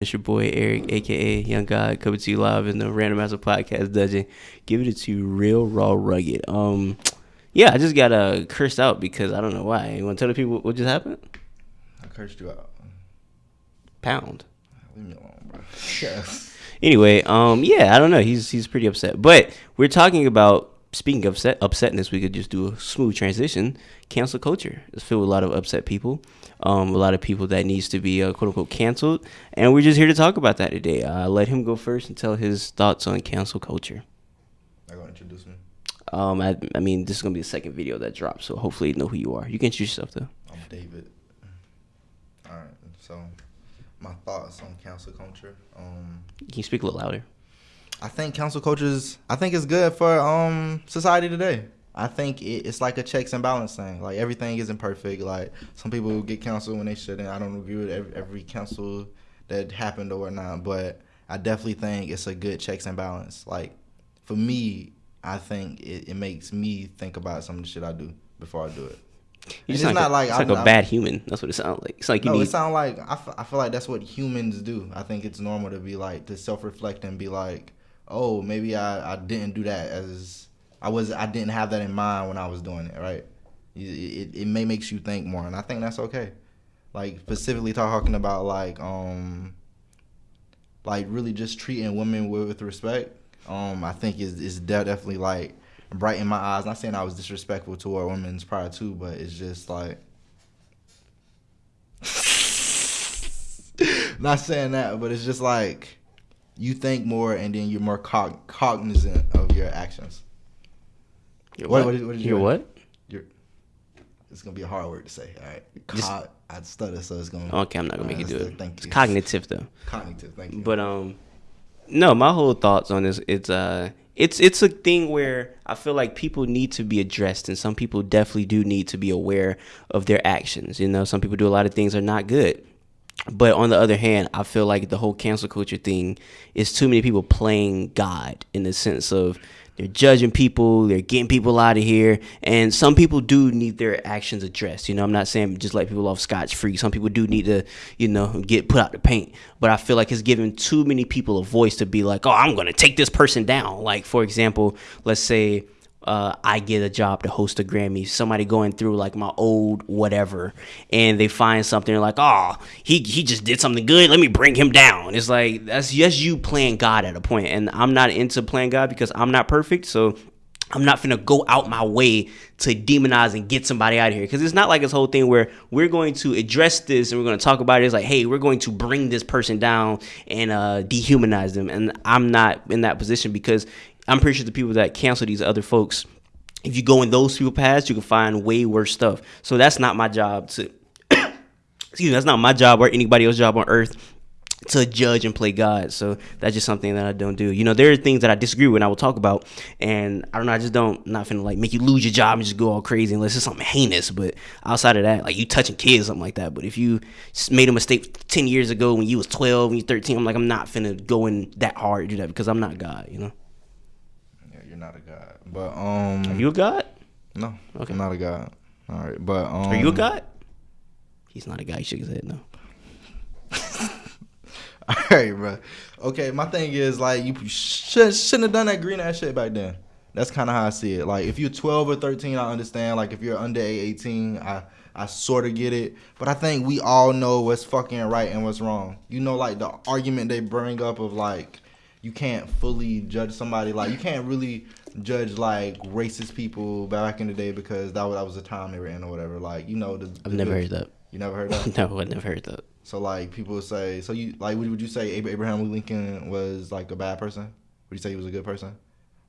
It's your boy Eric, aka Young God, coming to you live in the Random Master Podcast Dungeon. Giving it to you real, raw, rugged. Um, yeah, I just got uh, cursed out because I don't know why. You want to tell the people what just happened? I cursed you out. Pound. Leave me alone, bro. Yes. Anyway, um, yeah, I don't know. He's he's pretty upset, but we're talking about speaking of upset upsetness. We could just do a smooth transition. Cancel culture is filled with a lot of upset people. Um, a lot of people that needs to be uh, quote unquote canceled, and we're just here to talk about that today. Uh, let him go first and tell his thoughts on cancel culture. You gonna introduce me? Um, I, I mean, this is gonna be the second video that drops, so hopefully you know who you are. You can introduce yourself though. I'm David. All right. So, my thoughts on cancel culture. Um, Can you speak a little louder? I think cancel culture is. I think it's good for um society today. I think it, it's like a checks and balance thing. Like everything isn't perfect. Like some people get canceled when they shouldn't. I don't agree with every, every cancel that happened or whatnot, but I definitely think it's a good checks and balance. Like for me, I think it, it makes me think about some of the shit I do before I do it. You just sound not like, like it's I'm- like a bad human. That's what it sounds like. It's like you no, need. it sounds like I, f- I feel like that's what humans do. I think it's normal to be like to self reflect and be like, oh, maybe I, I didn't do that as I was I didn't have that in mind when I was doing it. Right? It, it, it may makes you think more, and I think that's okay. Like specifically talking about like um like really just treating women with, respect. Um, I think is is definitely like bright in my eyes. Not saying I was disrespectful toward women's prior to, but it's just like not saying that, but it's just like you think more and then you're more cog- cognizant of your actions. What- what? what is- what You're your- what? You're it's gonna be a hard word to say. All right, Just- I stutter, so it's gonna Okay, I'm not gonna make you do let's it. Thank It's you. cognitive though. Cognitive. Thank you. But um, no, my whole thoughts on this. It's uh, it's it's a thing where I feel like people need to be addressed, and some people definitely do need to be aware of their actions. You know, some people do a lot of things that are not good. But on the other hand, I feel like the whole cancel culture thing is too many people playing God in the sense of they're judging people, they're getting people out of here, and some people do need their actions addressed. You know, I'm not saying just let people off scotch free. Some people do need to, you know, get put out the paint. But I feel like it's giving too many people a voice to be like, oh, I'm gonna take this person down. Like for example, let's say uh, I get a job to host a Grammy. Somebody going through like my old whatever, and they find something like, "Oh, he he just did something good. Let me bring him down." It's like that's just you playing God at a point, and I'm not into playing God because I'm not perfect. So I'm not gonna go out my way to demonize and get somebody out of here because it's not like this whole thing where we're going to address this and we're going to talk about it. It's like, hey, we're going to bring this person down and uh, dehumanize them, and I'm not in that position because I'm pretty sure the people that cancel these other folks, if you go in those people paths, you can find way worse stuff. So that's not my job to. excuse me, that's not my job or anybody else's job on earth to judge and play God. So that's just something that I don't do. You know, there are things that I disagree with and I will talk about. And I don't know, I just don't not finna like make you lose your job and just go all crazy unless it's something heinous. But outside of that, like you touching kids, something like that. But if you made a mistake ten years ago when you was twelve, when you thirteen, I'm like, I'm not finna go in that hard to do that because I'm not God, you know. You're not a god. But um, Are you a God? no, Okay. I'm not a god. All right, but um, Are you a God? He's not a guy, he shook his head no. All right, bro. Okay, my thing is like you should, shouldn't have done that green ass shit back then. That's kind of how I see it. Like if you're 12 or 13, I understand. Like if you're under 18, I I sort of get it. But I think we all know what's fucking right and what's wrong. You know, like the argument they bring up of like you can't fully judge somebody. Like you can't really judge like racist people back in the day because that was, that was the time they were in or whatever. Like you know, the, I've the- never heard that. You never heard that. No, I've never heard that. So like people would say, so you like would, would you say Abraham Lincoln was like a bad person? Would you say he was a good person?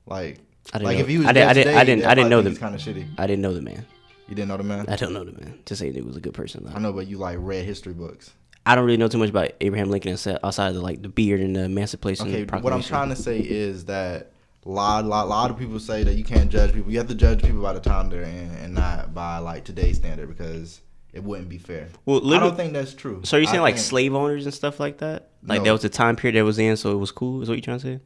Like I didn't like know. if he was I didn't- I didn't- today, I didn't- I didn't know the- kind of shitty. I didn't know the man. You didn't know the man. I don't know the man. To say he was a good person though. I know, but you like read history books. I don't really know too much about Abraham Lincoln outside of the, like the beard and the Emancipation Okay, Proclamation. what I'm trying to say is that a lot, lot, lot of people say that you can't judge people. You have to judge people by the time they're in, and not by like today's standard because it wouldn't be fair. Well, I don't think that's true. So you're you saying I like think- slave owners and stuff like that? Like No. that was the time period that was in, so it was cool. Is what you trying to say?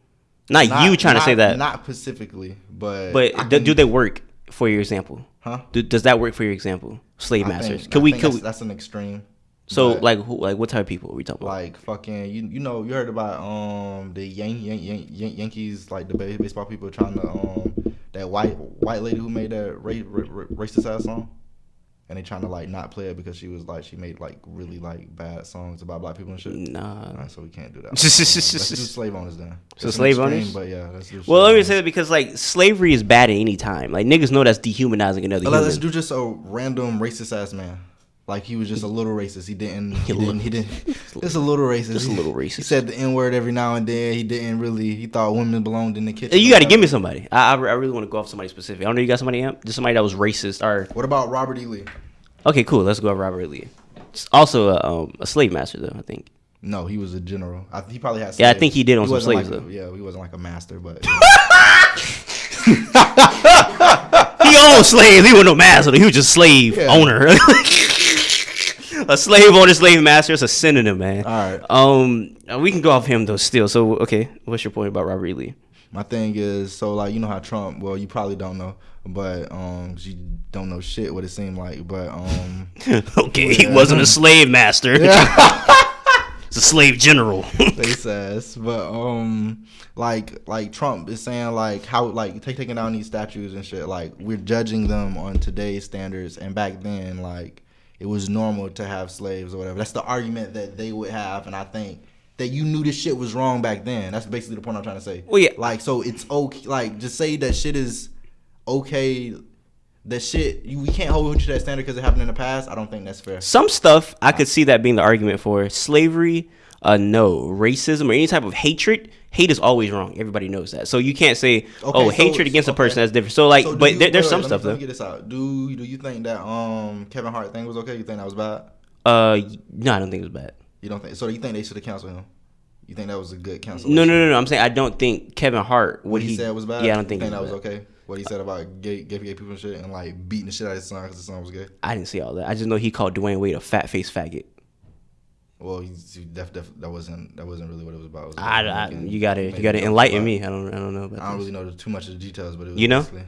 Not, not- you trying to say that, Not specifically, but but I do, can- do they work for your example? Huh? Do, does that work for your example? Slave I masters? think- Could I we? think Could that's, we? that's an extreme. So But- like who, like what type of people are we talking about? like fucking you you know you heard about um the Yan- Yan- Yan- Yan- Yankees like the baseball people trying to um that white white lady who made that ra- ra- ra- racist ass song and they trying to like not play it because she was like she made like really like bad songs about black people and shit. Nah. Alright, so we can't do that. let's do slave owners then. So It's slave extreme, owners? but yeah. Well, let me say that because like slavery is bad at any time. Like niggas know that's dehumanizing another human. Let's do just a random racist ass man. Like he was just a little racist. He didn't. He didn't. He didn't. Just a little racist. Just a little racist. He said the n word every now and then. He didn't really. He thought women belonged in the kitchen. you got to give me somebody. I, I, really want to go off somebody specific. I don't know. You got somebody? Just somebody that was racist or What about Robert E. Lee? okay, cool. Let's go with Robert E. Lee. Also a, um, a slave master though. I think. No, he was a general. I, he probably had. Yeah, I think he did on some wasn't slaves, like a- though. yeah, he wasn't like a master, but He owned slaves. He wasn't no master. He was just slave Yeah. owner. A slave owner, slave master. It's a synonym, man. All right. Um, uh, we can go off him though. Still, so okay. What's your point about Robert E. Lee? my thing is so like you know how Trump. Well, you probably don't know, but um, you don't know shit what it seemed like, but um. okay, he wasn't a slave master. It's a slave general. they says, but um, like like Trump is saying like how like take taking down these statues and shit. Like we're judging them on today's standards, and back then like it was normal to have slaves or whatever. That's the argument that they would have, and I think that you knew this shit was wrong back then. That's basically the point I'm trying to say. Well, yeah. Like so, it's okay. Like just say that shit is okay. That shit you we can't hold you to that standard because it happened in the past. I don't think that's fair. Some stuff I could see that being the argument for slavery. Uh, no racism or any type of hatred. Hate is always wrong. Everybody knows that. So you can't say, "Oh, so- hatred against a okay. person." That's different. So like, So but you- there, there's wait, some wait, stuff let me, Let though. me get this out. Do do you think that um Kevin Hart thing was okay? You think that was bad? Uh, no, I don't think it was bad. You don't think? So you think they should have canceled him? You think that was a good cancel? No, no, no, no. I'm saying I don't think Kevin Hart. What he, said was bad. Yeah, I don't You think, think that was was bad. okay. What he said about gay, gay, gay people and shit, and like beating the shit out of his son because his son was gay. I didn't see all that. I just know he called Dwyane Wade a fat face faggot. Well, he's, he def, def, that wasn't that wasn't really what it was about. It was I, like I, making- you gotta, you gotta enlighten me. I don't, I don't know about I don't this. really know too much of the details, but it was You know? basically,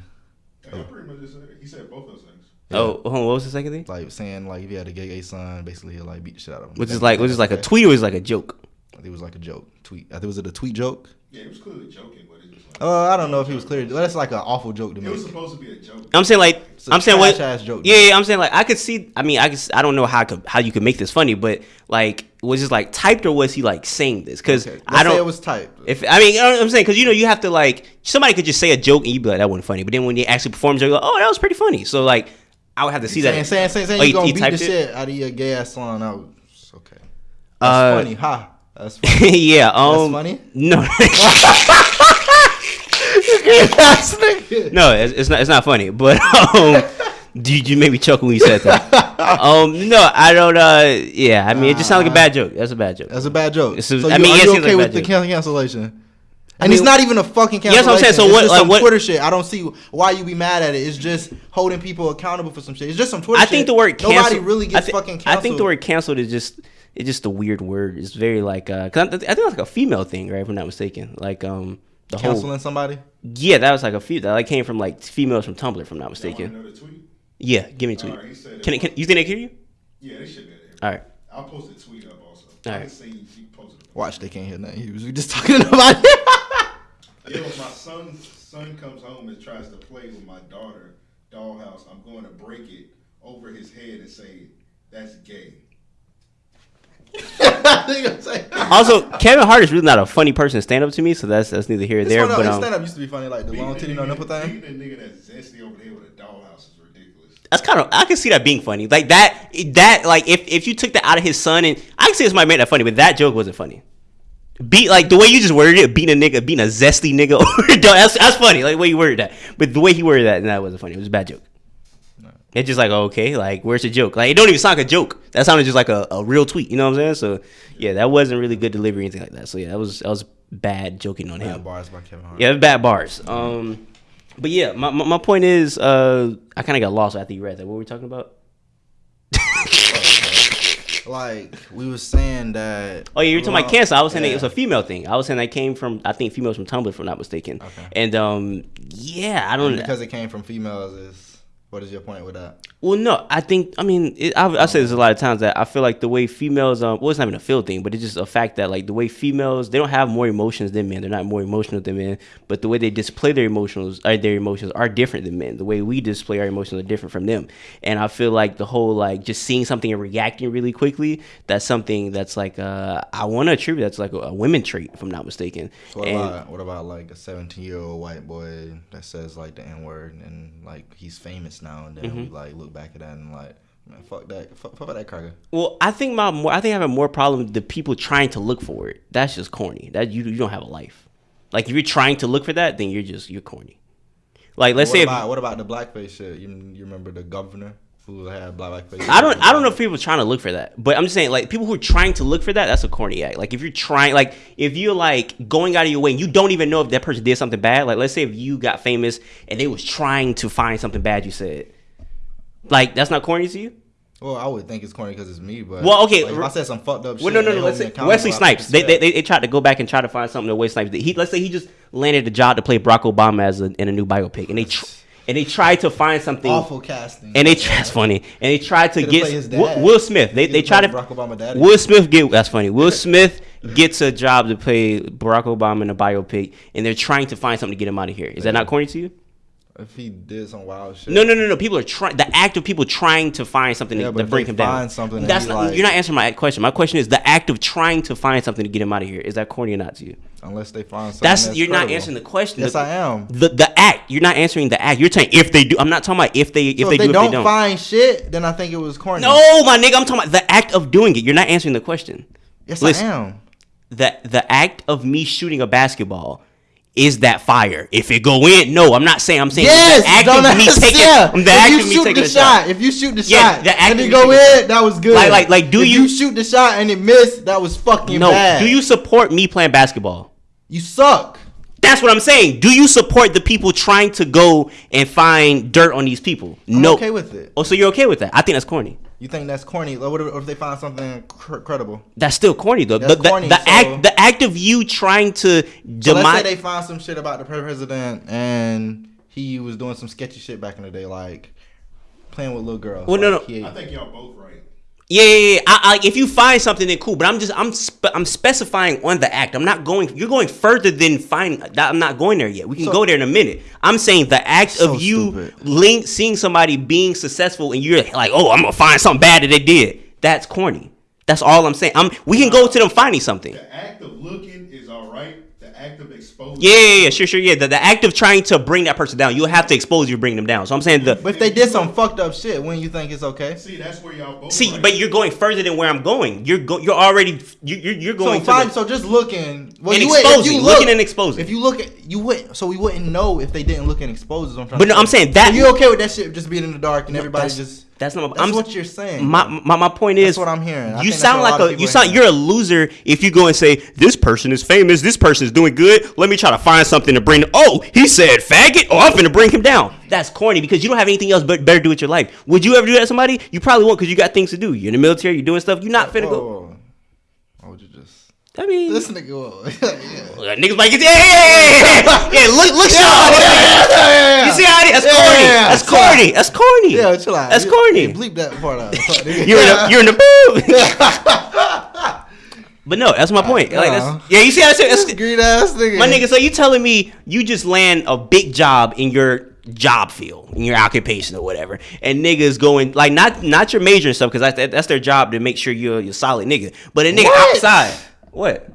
Yeah, pretty much just he said both of those things. Oh, on, what was the second thing? like saying like if he had a gay gay son, basically he'll like beat the shit out of him. Which is like, think which is like a tweet or is like a joke? I think it was like a joke tweet. I think was it a tweet joke? Yeah, it was clearly joking, but it was like Uh, I don't know if he was clear. That's like an awful joke to me. it was supposed to be a joke. I'm saying like, It's a I'm saying what? joke, yeah, yeah, I'm saying like I could see. I mean, I could. I don't know how I could, how you could make this funny, but like, was it like typed or was he like saying this? Because Okay, I let's say don't. it was typed. If I mean, you know what I'm saying, because you know, you have to like somebody could just say a joke and you be like, that wasn't funny, but then when they actually perform, you're like, oh, that was pretty funny. So like, I would have to see saying, that. saying, saying, saying Oh, you you- gonna beat the it? shit out of your gay ass son. I was okay. That's Uh, funny, ha. That's funny. yeah. Um, funny? No. No, it's, it's not. It's not funny. But um, did you made me chuckle when you said that? um, no, I don't. Uh, yeah. I mean, it just sounds like a bad joke. That's a bad joke. That's a bad joke. Is- so I you, mean, are you okay like with the cancellation? And mean- it's not even a fucking cancellation. what I'm saying. So it's what- like, what- Twitter shit. I don't see why you be mad at it. It's just holding people accountable for some shit. It's just some Twitter I shit. think the word canceled, Nobody really gets thi- fucking Canceled. I think the word canceled is just. It's just a weird word. It's very like. Uh, cause I, I think that's like a female thing, right? If I'm not mistaken. Like um. The whole, canceling somebody. yeah, that was like a few that like came from like females from Tumblr, if I'm not Y'all want to mistaken. know the tweet? Yeah, give me a tweet. Alright, Can, it it, can you think they hear you? Yeah, they should be able to hear. All right. I'll post the tweet up also. All I right. can see you posted it. Watch, they can't hear nothing. He was we just talking about it. Yo, my son son comes home and tries to play with my daughter dollhouse. I'm going to break it over his head and say that's gay. Nigga say- Also, Kevin Hart is really not a funny person stand up to me, so that's that's neither here nor there. funny, But um, stand up used to be funny, like the long titty no nipple thing. Beating a nigga that's zesty over there with a dollhouse is ridiculous. that's kind of I can see that being funny. Like that that like if if you took that out of his son and I can see this might make that funny, but that joke wasn't funny. Beat like the way you just worded it, beating a nigga, beating a zesty nigga over that's that's funny. Like the way you worded that, but the way he worded that, and that wasn't funny. It was a bad joke. It's just like okay, like where's the joke? Like it don't even sound like a joke. That sounded just like a, a real tweet. You know what I'm saying? So yeah, that wasn't really good delivery or anything like that. So yeah, that was that was bad joking on him. Bad bars by Kevin Hart. Yeah, bad bars. Um, but yeah, my, my, my point is, uh, I kind of got lost after you read that. What were we talking about? Like we were saying that. Oh yeah, you're talking about cancer. I was saying that it was a female thing. I was saying that came from I think females from Tumblr, if I'm not mistaken. Okay. And um, yeah, I don't. Know. Because it came from females is What is your point with that? Well, no, I think I mean it, I, I say this a lot of times that I feel like the way females um well it's not even a feel thing, but it's just a fact that like the way females they don't have more emotions than men. They're not more emotional than men, but the way they display their emotions are their emotions are different than men. The way we display our emotions are different from them, and I feel like the whole like just seeing something and reacting really quickly that's something that's like uh I want to attribute that's like a, a women trait if I'm not mistaken. So what And- about what about like a 17 year old white boy that says like the N word and like he's famous now and then Mm-hmm. we like look back at that and like man fuck that fuck, fuck that cracker. Well, I think my more, I think I have a more problem with the people trying to look for it. That's just corny. That you you don't have a life. Like if you're trying to look for that, then you're just you're corny. Like let's what say if, what about the blackface shit? You, you remember the governor who had blackface? I don't I don't know if people are trying to look for that, but I'm just saying like people who are trying to look for that, that's a corny act. Like if you're trying like if you're like going out of your way and you don't even know if that person did something bad. Like let's say if you got famous and they was trying to find something bad you said, like that's not corny to you. Well, I would think it's corny because it's me, but Well, okay, like, if I said some fucked up shit. No, no, no. Let's say Wesley Snipes. They, they, they, they tried to go back and try to find something that Wesley Snipes did. He, let's say he just landed the job to play Barack Obama as a, in a new biopic, and they tr- and they tried to find something. awful casting. And they that's funny. And they tried to get Will. Will Smith. They they tried to Barack Obama daddy. Will Smith get that's funny. Will Smith gets a job to play Barack Obama in a biopic, and they're trying to find something to get him out of here. Is that not corny to you? If he did some wild shit. No, no, no, no. People are trying. The act of people trying to find something Yeah, to, to bring him down. something That's not. like- you're not answering my question. My question is the act of trying to find something to get him out of here. Is that corny or not to you? Unless they find something. That's, That's, you're not answering the question. Yes, the, I am. The the act. You're not answering the act. You're saying if they do. I'm not talking about if they if So they if they do don't, if they don't. find shit, then I think it was corny. no, my nigga. I'm talking about the act of doing it. You're not answering the question. yes, listen. I am. The the act of me shooting a basketball. Is that fire? If it go in, no. I'm not saying. I'm saying Yes, the act of me taking. yeah. If you shoot the shot. shot, if you shoot the Yeah, shot the act and it go in, that was good. Like- like- like, do if you- you shoot the shot and it missed? That was fucking No. bad. Do you support me playing basketball? You suck. That's what I'm saying. Do you support the people trying to go and find dirt on these people? I'm no. okay with it. Oh, so you're okay with that? I think that's corny. You think that's corny? Like, What if, what if they find something cr- credible? That's still corny though. That's the the, corny, the so- act the act of you trying to So demise. let's say they find some shit about the president and he was doing some sketchy shit back in the day, like playing with little girls. Well, no, Like, no. he- I think y'all both right. Yeah, yeah, yeah. I, I, if you find something, then cool. But I'm just I'm spe- I'm specifying on the act. I'm not going. You're going further than find. that- I'm not going there yet. We can So- go there in a minute. I'm saying the act So of you stupid. link, seeing somebody being successful, and you're like, oh, I'm gonna find something bad that they did. That's corny. That's all I'm saying. I'm. We can go to them finding something. The act of looking is all right. The act of exposing. Yeah, yeah, yeah, sure, sure, yeah. The, the act of trying to bring that person down, you'll have to expose you, bring them down. So I'm saying the But if they did some fucked up shit, when you think it's okay? See, that's where y'all both. see, right. but you're going further than where I'm going. You're go, you're already you, you're you're So going to fine. the- So just looking. Well, And you would- if exposing, you looking and exposing. If you look at you would so we wouldn't know if they didn't look and expose. is what I'm trying But to no, say. I'm saying that- So you okay with that shit just being in the dark and everybody just. That's not. That's I'm, what you're saying. My, my my point is That's what I'm hearing. I You sound what a like a you sound you're a loser if you go and say this person is famous, this person is doing good. Let me try to find something to bring. Oh, he said faggot. Oh, I'm gonna bring him down. That's corny because you don't have anything else but better do with your life. Would you ever do that to somebody? You probably won't because you got things to do. You're in the military. You're doing stuff. You're not finna Whoa, go. whoa, would you just? I mean, This nigga. whoa. yeah. Niggas like, yeah, yeah, yeah, yeah, yeah. Look, look, Sean. You see how it is? That's corny. yeah, yeah. That's corny. That's corny. Yeah, chill out. That's corny. you bleep that part out. You're in the, you're in the but no, that's my point. Like, that's, uh-huh. yeah, you see how it's, it's green ass nigga. my nigga. So you telling me you just land a big job in your job field, in your occupation or whatever, and niggas going like not not your major and stuff because that's that's their job to make sure you're you're a solid nigga. But a nigga What? outside, what?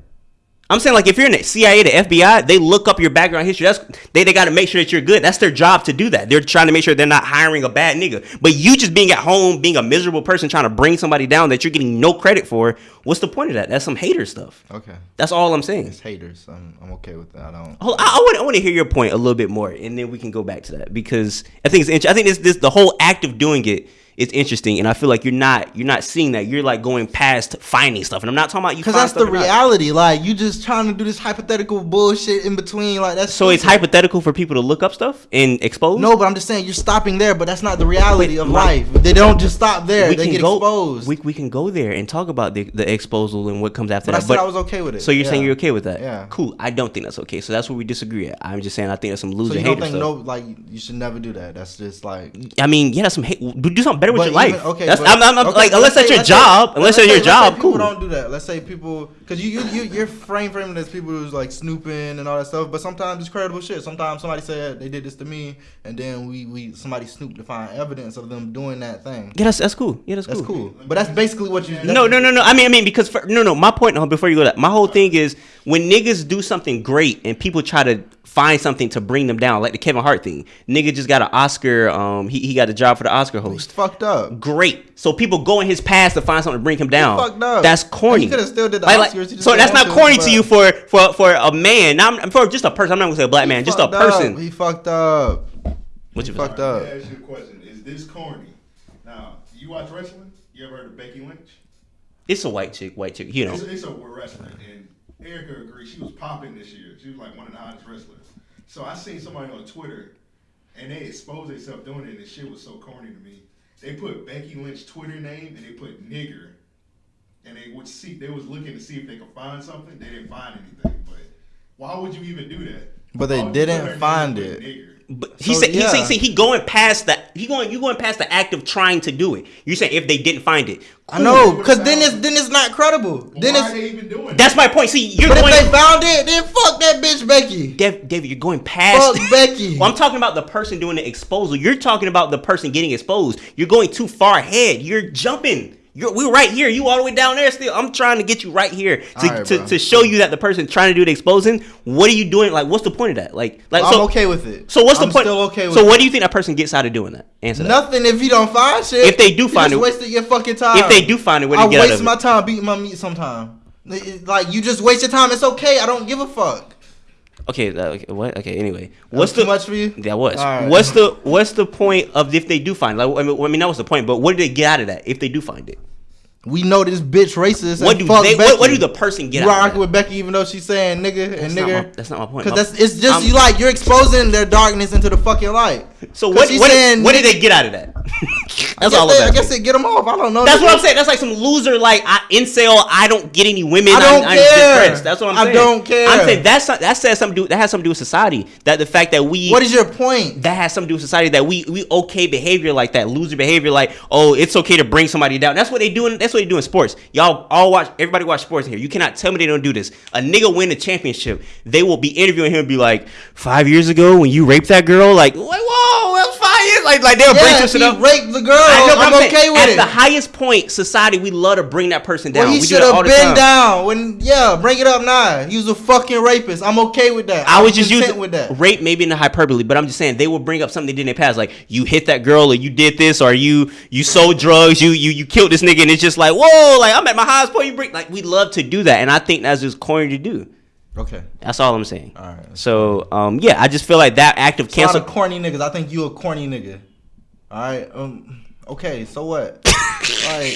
I'm saying like if you're in the CIA, the FBI, they look up your background history. That's they, they got to make sure that you're good. That's their job to do that. They're trying to make sure they're not hiring a bad nigga. But you just being at home, being a miserable person, trying to bring somebody down that you're getting no credit for. What's the point of that? That's some hater stuff. Okay. That's all I'm saying. It's haters. I'm, I'm okay with that. I don't. Hold- I, I want I want to hear your point a little bit more, and then we can go back to that because I think it's interesting. I think this this the whole act of doing it it's interesting, and I feel like you're not you're not seeing that. You're like going past finding stuff, and I'm not talking about you. Because that's the or not. reality. Like you just trying to do this hypothetical bullshit in between. Like that's So it's hypothetical for people to look up stuff and expose. No, but I'm just saying you're stopping there. But that's not the reality Wait, of like- life. They don't just stop there. we they can get go. exposed. We, we can go there and talk about the the exposal and what comes after but I that. said I was okay with it. So you're saying you're okay with that? Yeah. Cool. I don't think that's okay. So that's where we disagree at. I'm just saying I think that's some loser So you don't think stuff. no, like you should never do that. That's just like. I mean, yeah, that's some hate. Do something better with But your life. even- okay, that's, but- I'm, I'm, okay, like, unless that's say- your let's say- job, unless that's your say job, people cool. don't do that. Let's say people, because you you you you're frame framing as people who's like snooping and all that stuff. But sometimes it's credible shit. Sometimes somebody said they did this to me, and then we we somebody snooped to find evidence of them doing that thing. Yeah, that's that's cool. Yeah, that's cool. That's cool. But that's basically what you. No, no, no, no. I mean, I mean, because for, no, no. My point, before you go that, my whole thing is when niggas do something great and people try to find something to bring them down, like the Kevin Hart thing. Nigga just got an Oscar. Um, he, he got a job for the Oscar He's host. fucked up. Great. So people go in his past to find something to bring him down. fucked up. That's corny. He coulda still did the Like- like- Oscars, he so that's not corny but- to you for for for a man. Not I'm- for just a person. I'm not gonna say a black man, just a fucked up. person. He fucked up. What he you fucked Let up. me ask you a question. Is this corny? Now, you watch wrestling? You ever heard of Becky Lynch? It's a white chick, white chick. You know. It's, it's a wrestler, and Erica agreed. She was popping this year. She was like one of the hottest wrestlers. So I seen somebody on Twitter, and they exposed themselves doing it, and this shit was so corny to me. They put Becky Lynch Twitter name, and they put nigger, and they would see. They was looking to see if they could find something. They didn't find anything. But why would you even do that? But they Why would you didn't put her name find it. Nigger? But he So, said he yeah. said see, he going past that he going you going past the act of trying to do it. You saying if they didn't find it. I know, because then it's then it's not credible. But Then it's are they even doing That's that? my point. See, you're but going if they found it, then fuck that bitch Becky. Dev, David, you're going past. Fuck Becky. Well, I'm talking about the person doing the exposal. You're talking about the person getting exposed. You're going too far ahead. You're jumping. You're we're right here. You all the way down there still. I'm trying to get you right here to, Alright, to, to show you that the person trying to do the exposing. What are you doing? Like, what's the point of that? Like, like I'm so. okay with it. So what's the I'm point? Still okay with so it. what do you think that person gets out of doing that? Answer that. Nothing if you don't find shit. If they do find it- wasted your fucking time. If they do find it, what do I get out waste my time beating my meat sometime. Like you just waste your time. It's okay. I don't give a fuck. Okay, uh, okay, what? Okay, anyway, what's the much for you? That was. Right. What's the What's the point of if they do find? It? Like, I mean, I mean, that was the point. But what do they get out of that if they do find it? We know this bitch racist. What do they? What, what do the person get argue with Becky even though she's saying nigga That's and not nigger. my- that's not my point. Because that's it's just I'm- you like you're exposing their darkness into the fucking light. So what? What, saying what did they get out of that? I That's guess all they, I'm I guess they get them off. I don't know. That's what I'm saying. That's like some loser, like I, incel. I don't get any women. I don't I'm, care. I'm. That's what I'm saying. I don't care. I'm saying that's that says something. Do, that has something to do with society. That the fact that we What is your point? that has something to do with society that we we okay behavior like that loser behavior like oh it's okay to bring somebody down that's what they do in, that's what they do in sports y'all all watch everybody watch sports in here you cannot tell me they don't do this a nigga win a championship they will be interviewing him and be like five years ago when you raped that girl like whoa that was five years like like they'll bring Yeah, some if shit up raped girl. I know, I'm, I'm saying, okay with at it. the highest point society we love to bring that person down well, he should have been down. When yeah, bring it up now. He was a fucking rapist. I'm okay with that. I I'm was just using with that. rape, maybe in the hyperbole, but I'm just saying they will bring up something they did in their past, like you hit that girl, or you did this, or you you sold drugs, you you you killed this nigga, and it's just like whoa, like I'm at my highest point. You bring like we love to do that, and I think that's just corny to do. Okay. That's all I'm saying. All right. So um yeah, I just feel like that act of It's a lot cancel. of corny niggas. I think you a corny nigga. All right. Um. Okay. So what? like,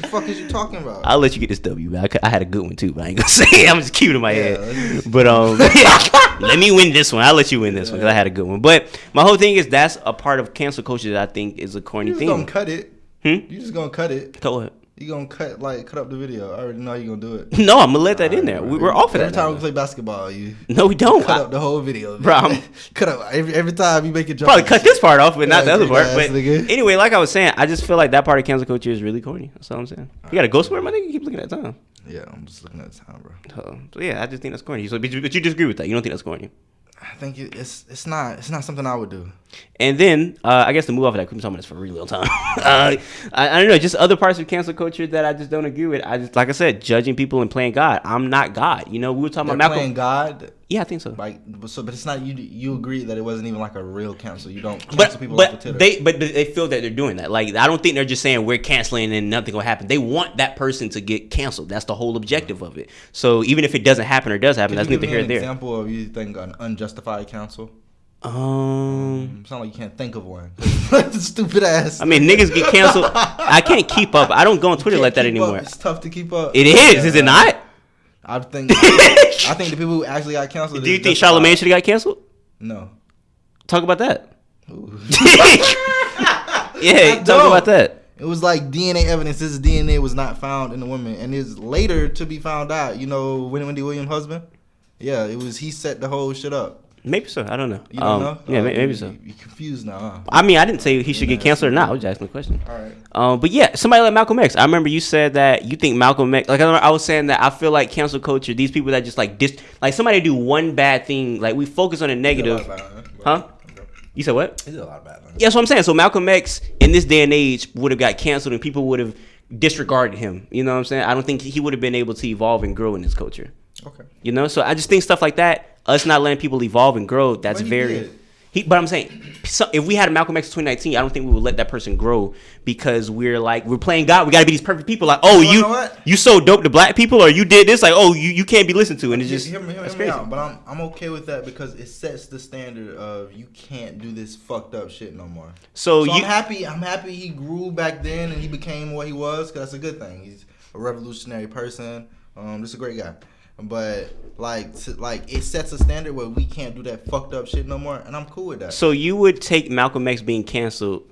the fuck is you talking about? I'll let you get this W. Man. I, I had a good one too, but I ain't gonna say it. I'm just cute in my Yeah, head. But um, let me win this one. I'll let you win this one because I had a good one. But my whole thing is that's a part of cancel culture that I think is a corny thing. you just thing. gonna cut it. Hmm? You just gonna cut it. Go ahead. You gonna cut like cut up the video. I already know you gonna do it. No, I'm gonna let that in there. Alright, We, we're off of Every that. time now. we play basketball, you No, we don't. cut I- up the whole video. Bro, I'm- cut up every every time you make it. probably cut this part off, but not the other part. But nigga. anyway, like I was saying, I just feel like that part of cancel culture is really corny. That's all I'm saying. You gotta go somewhere, my nigga. You keep looking at time. Yeah, I'm just looking at time, bro. So, so yeah, I just think that's corny. So, but you, but you disagree with that? You don't think that's corny? I think it's it's not it's not something I would do. And then uh, I guess to move off of that, we've been talking about this for a really long time. uh, I, I don't know, just other parts of cancel culture that I just don't agree with. I just, like I said, judging people and playing God. I'm not God. You know, we were talking They're about Malcolm. playing God, Yeah, I think so. like, but so, but it's not you. You agree that it wasn't even like a real cancel. You don't cancel But, people but they but they feel that they're doing that. Like I don't think they're just saying we're canceling and nothing will happen. They want that person to get canceled. That's the whole objective of it. So even if it doesn't happen or does happen, Can that's neither here nor there. example of you think an unjustified cancel? Um, Sound like you can't think of one. Stupid ass. I mean, niggas get canceled. I can't keep up. I don't go on Twitter like that keep up. anymore. It's tough to keep up. It is, is it not? I think. I think the people who actually got canceled. Do you think. Charlamagne should have got canceled? No. Talk about that. Yeah, talk about that. It was like DNA evidence. This DNA was not found in the woman, and it's later to be found out. You know, Wendy Wendy Williams' husband. Yeah, it was. He set the whole shit up. Maybe so. I don't know. You don't Um, know? Yeah, Oh, may- maybe so. You confused now, huh? I mean, I didn't say he should get canceled or not. I was just asking a question. All right. Um, but yeah, somebody like Malcolm X. I remember you said that you think Malcolm X. Like I, remember I was saying that I feel like cancel culture. These people that just like dis, like somebody do one bad thing. Like we focus on the negative. Huh? You said what? He did a lot of bad things. Yeah, that's what I'm saying. So Malcolm X in this day and age would have got canceled and people would have disregarded him. You know what I'm saying? I don't think he would have been able to evolve and grow in this culture. Okay. You know, so I just think stuff like that, us not letting people evolve and grow, that's very. did. He, but I'm saying, so if we had a Malcolm X in 2019, I don't think we would let that person grow because we're like we're playing God. We got to be these perfect people. Like, oh, You you what? you so dope to black people, or you did this. Like, oh, you, you can't be listened to, and it's just hear me, hear me crazy. out. But I'm I'm okay with that because it sets the standard of you can't do this fucked up shit no more. So, So you I'm happy. I'm happy he grew back then and he became what he was. Cause that's a good thing. He's a revolutionary person. Um, just a great guy. But like, to, like it sets a standard where we can't do that fucked up shit no more, and I'm cool with that. so you would take Malcolm X being canceled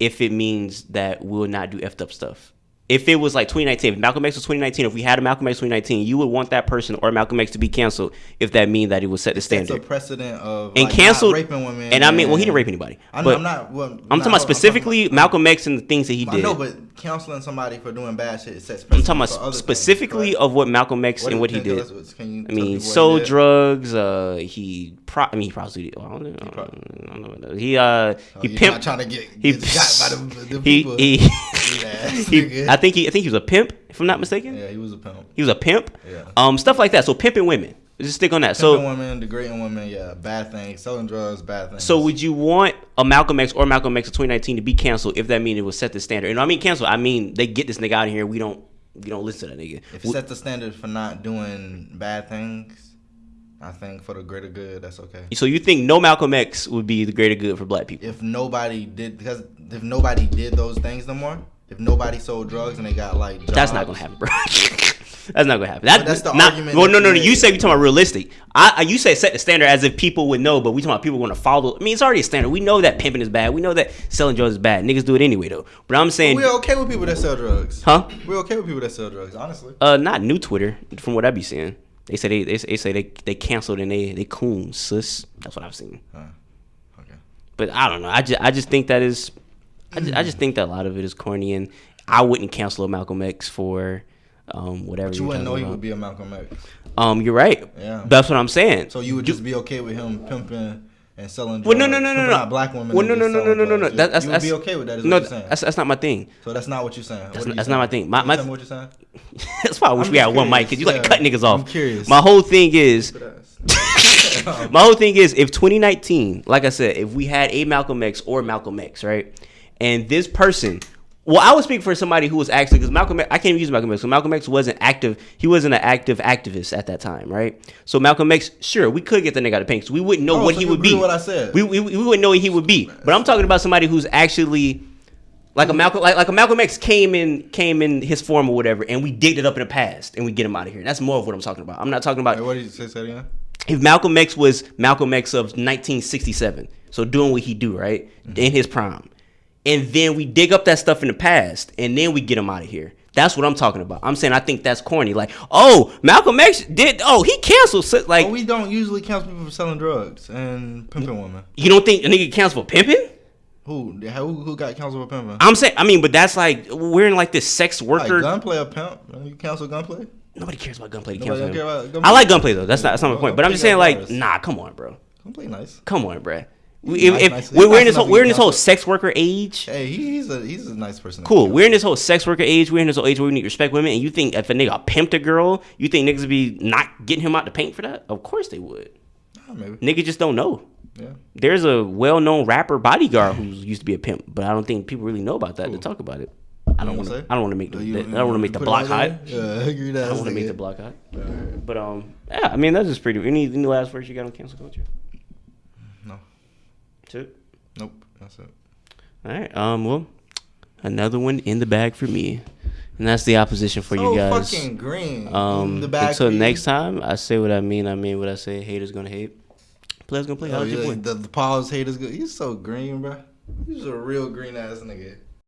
if it means that we'll not do effed up stuff. If it was like 2019, if Malcolm X was 2019, if we had a Malcolm X 2019, you would want that person or Malcolm X to be canceled if that mean that it would set the It's standard. a precedent of and like, canceled raping women. And I mean, well, he didn't rape anybody. I'm, but I'm not. Well, I'm not- talking about specifically talking- Malcolm X and the things that he I did. know, but counseling somebody for doing bad shit sets I'm talking about specifically things, of what Malcolm X What and what he did. tell us- can you I mean, sold did? drugs. Uh, he pro. I mean, he prostituted. Well, I don't know. I pro- I don't know He uh, Oh, he pimped. trying to get, he got by the, the he people. he, ass he- I think he I think he was a pimp if I'm not mistaken. yeah, he was a pimp. He was a pimp. Yeah. Um, stuff like that. So pimping women. Just stick on that. Pimping So women, degrading women, yeah, bad things. Selling drugs, bad things. so would you want a Malcolm X or Malcolm X of 2019 to be canceled if that mean it would set the standard? And I mean canceled, I mean they get this nigga out of here. We don't we don't listen to that nigga. if it set the standard for not doing bad things, I think for the greater good, that's okay. So you think no Malcolm X would be the greater good for black people? If nobody did, because if nobody did those things no more, if nobody sold drugs and they got like, jobs, That's not gonna happen, bro. that's not gonna happen. That, that's the not, argument Well, no, no, no. You say we talking about realistic. I, I you say set the standard as if people would know, but we talking about people going to follow. I mean, it's already a standard. We know that pimping is bad. We know that selling drugs is bad. Niggas do it anyway though. But I'm saying, We're okay with people that sell drugs. huh? We're okay with people that sell drugs, honestly. Uh, not new Twitter. From what I be seeing, they say they they, they say they they canceled and they they coons sis. That's what I've seen. Huh. Okay. But I don't know. I just I just think that is, I just, I just think that a lot of it is corny, and I wouldn't cancel a Malcolm X for. Um, whatever But you wouldn't know talking he would be a Malcolm X. Um, you're right. Yeah. That's what I'm saying. So you would just be okay with him pimping and selling drugs? Well, no, no, no, no, no. black women. Well, no, no, no, no, no, no, no. That, that's, you would that's, be okay with that? Is no, what you're saying? that's that's not my thing. so that's not what you're saying. What are you that's saying? not my thing. My- my- tell me what you're saying? that's why I wish I'm we had just one mic because you like cut niggas off. I'm curious. My whole thing is, my whole thing is, if 2019, like I said, if we had a Malcolm X or Malcolm X, right, and this person. Well, I would speak for somebody who was actually because Malcolm X, I can't even use Malcolm X. So Malcolm X wasn't active. He wasn't an active activist at that time, right? So Malcolm X, sure, we could get the nigga out of paint because we wouldn't know Oh, what so he would be. what I said? We, we, we wouldn't know what he would be. But I'm talking about somebody who's actually like a Malcolm like, like a Malcolm X came in came in his form or whatever, and we digged it up in the past and we get him out of here. That's more of what I'm talking about. I'm not talking about Wait, what did you say? Say again. if Malcolm X was Malcolm X of 1967, so doing what he do right Mm-hmm. in his prime, and then we dig up that stuff in the past, and then we get them out of here. That's what I'm talking about. I'm saying I think that's corny. Like, oh, Malcolm X did. Oh, he canceled. Like, But we don't usually cancel people for selling drugs and pimping women. you don't think a nigga cancel for pimping? Who? Who, who got canceled for pimping? I'm saying, I mean, but that's like we're in like this sex worker Like gunplay a pimp? You cancel gunplay? Nobody cares about gunplay. Nobody cancel don't care about gunplay? I like gunplay though. That's not that's not my point. But I'm just saying, like, nah, come on, bro. Gunplay nice. Come on, bro. If, Nice, if nice. we're, we're in this whole we're in this whole sex worker age. Hey, he's a he's a nice person. Cool. We're in this whole sex worker age. We're in this whole age where we need to respect women. And you think if a nigga pimped a girl, you think niggas would be not getting him out the paint for that? Of course they would. Maybe. Niggas just don't know. Yeah. There's a well-known rapper bodyguard who used to be a pimp, but I don't think people really know about that to talk about it. I don't want to. I don't want to make the. Oh, you- I don't want to make the block hot. Yeah, I agree that. I don't want to make the block hot. But um, yeah. I mean, that's just pretty. Any any last words you got on cancel culture? No. Two. Nope. That's it. All right. Um. Well, another one in the bag for me, and that's the opposition for so you guys. fucking green. Um. In the back until next time, I say what I mean. I mean what I say. Haters gonna hate. Players gonna play. Oh, How's your boy? the, the pause haters good. He's so green, bro. He's a real green ass nigga.